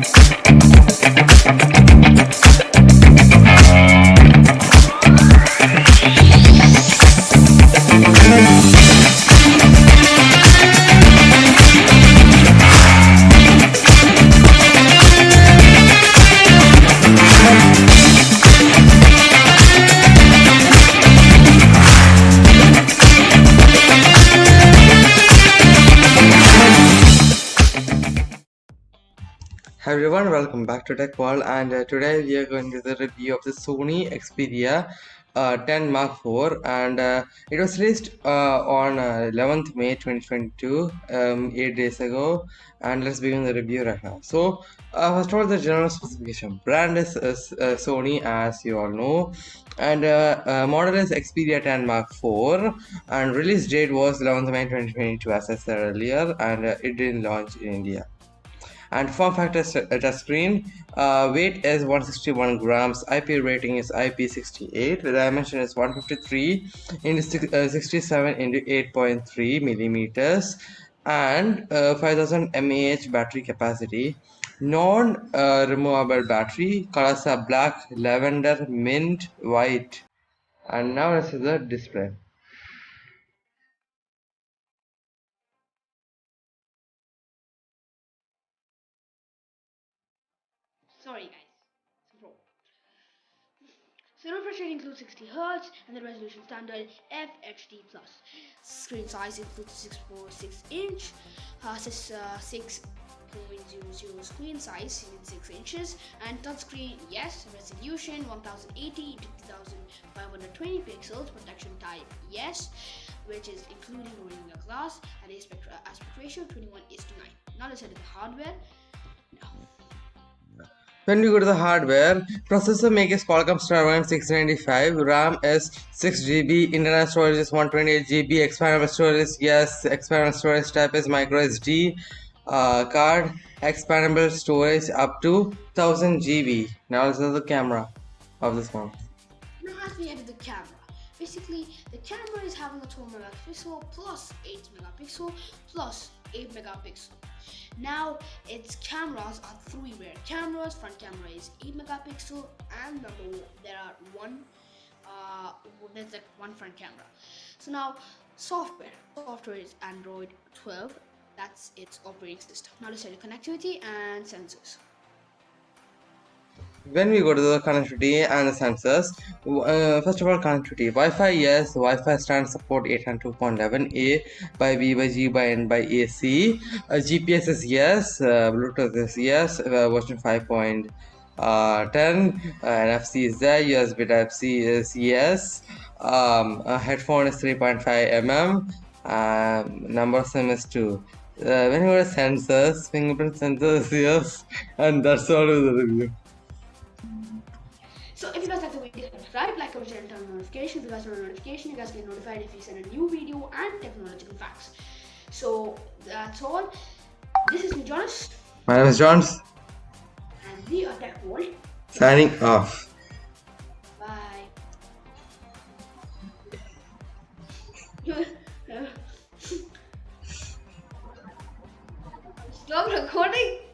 dance. Hi everyone, welcome back to Tech World and uh, today we are going to do the review of the Sony Xperia uh, 10 Mark 4 and uh, it was released uh, on 11th uh, May 2022, um, 8 days ago and let's begin the review right now. So uh, first of all the general specification, brand is Sony as you all know and model is Xperia 10 Mark 4 and release date was 11th May 2022 as I said earlier and it didn't launch in India and form factor touchscreen uh, weight is 161 grams. Ip rating is ip68 the dimension is 153 into uh, 67 into 8.3 millimeters. And uh, 5000 mAh battery capacity. Non uh, removable battery. Colors are black lavender mint white. And now let's see the display Sorry guys. So refresh rate includes 60 Hz and the resolution standard FHD+. Screen size includes 6.6 inch, uh, uh, 6.00 screen size in 6 inches and touchscreen yes, resolution 1080 to 2520 pixels, protection type yes, which is including Gorilla Glass and aspect, uh, aspect ratio 21 is to 9. Now let's head to the hardware. When we go to the hardware, processor makes Qualcomm Snapdragon 695, RAM is 6GB, internal storage is 128GB, expandable storage is yes, expandable storage type is micro SD uh, card, expandable storage up to 1000 GB. Now this is the camera of this one. Now as we enter the camera, basically the camera is having a 12 megapixel plus 8 megapixel plus 8 megapixel. Now its cameras are three rear cameras. Front camera is 8 megapixel and number one, there are one uh, there's like one front camera. So now software. Software is Android 12. That's its operating system. Now let's check the connectivity and sensors when we go to the connectivity and the sensors uh, first of all connectivity. Wi-fi yes wi-fi standard support 802.11a by b by g by n by ac uh, gps is yes uh, bluetooth is yes uh, version 5.10 uh, nfc is there usb type c is yes. Um, headphone is 3.5 mm um, number sim is 2 uh, when you go to sensors fingerprint sensors yes and that's all of the review so if you guys like the video, subscribe, like, comment, share, and turn on notifications. If you guys on notification, you guys get notified if we send a new video and technological facts. So that's all. This is me, Jonas. My name is Jones. And we are Tech World. Signing off. Bye. Stop recording.